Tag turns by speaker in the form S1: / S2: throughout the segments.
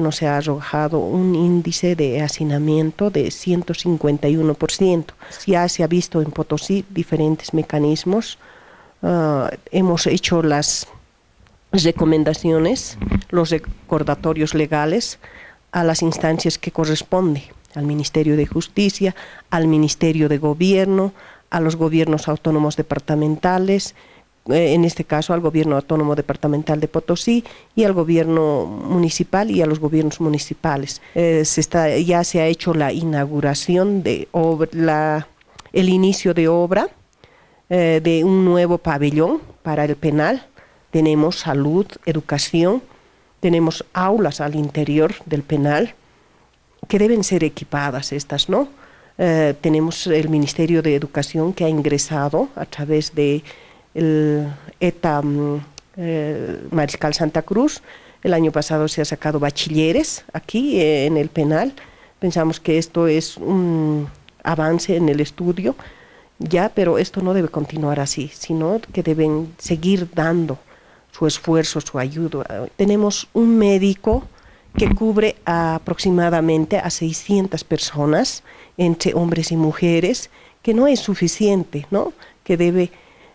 S1: nos se ha arrojado un índice de hacinamiento de 151%. Ya se ha visto en Potosí diferentes mecanismos. Ah, hemos hecho las recomendaciones, los recordatorios legales a las instancias que corresponden, al Ministerio de Justicia, al Ministerio de Gobierno, a los gobiernos autónomos departamentales, en este caso al gobierno autónomo departamental de Potosí y al gobierno municipal y a los gobiernos municipales. Eh, se está, ya se ha hecho la inauguración de la, el inicio de obra eh, de un nuevo pabellón para el penal. Tenemos salud, educación, tenemos aulas al interior del penal que deben ser equipadas estas, ¿no? tenemos el Ministerio de Educación que ha ingresado a través de el ETA mm, eh, Mariscal Santa Cruz. El año pasado se ha sacado bachilleres aquí eh, en el penal. Pensamos que esto es un avance en el estudio, ya, pero esto no debe continuar así, sino que deben seguir dando su esfuerzo, su ayuda. Tenemos un médico que cubre aproximadamente a 600 personas, entre hombres y mujeres, que no es suficiente, ¿no? Que debe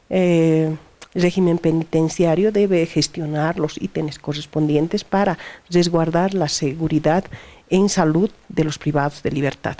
S1: eh, régimen penitenciario debe gestionar los ítems correspondientes para resguardar la seguridad en salud de los privados de libertad.